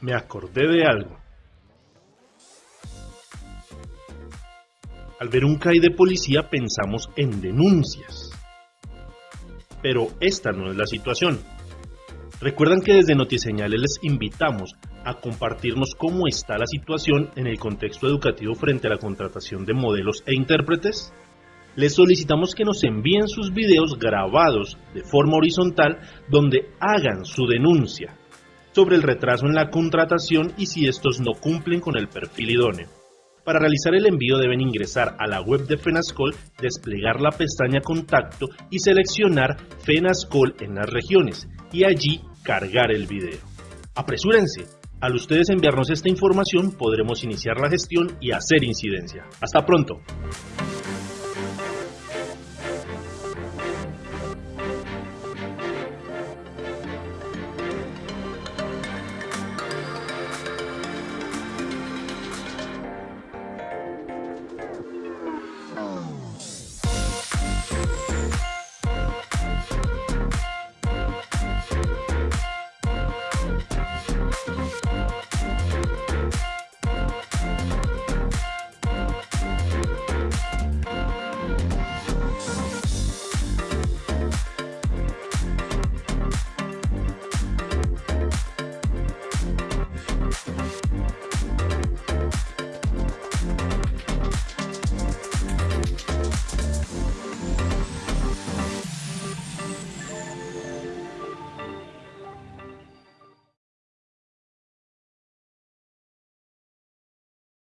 me acordé de algo. Al ver un CAI de policía pensamos en denuncias. Pero esta no es la situación. Recuerdan que desde Notiseñales les invitamos a compartirnos cómo está la situación en el contexto educativo frente a la contratación de modelos e intérpretes. Les solicitamos que nos envíen sus videos grabados de forma horizontal donde hagan su denuncia sobre el retraso en la contratación y si estos no cumplen con el perfil idóneo. Para realizar el envío deben ingresar a la web de FENASCOL, desplegar la pestaña Contacto y seleccionar FENASCOL en las regiones y allí cargar el video. Apresúrense, al ustedes enviarnos esta información podremos iniciar la gestión y hacer incidencia. Hasta pronto.